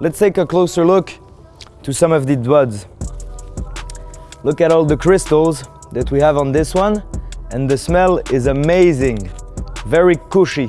let's take a closer look to some of the buds. Look at all the crystals that we have on this one and the smell is amazing, very cushy.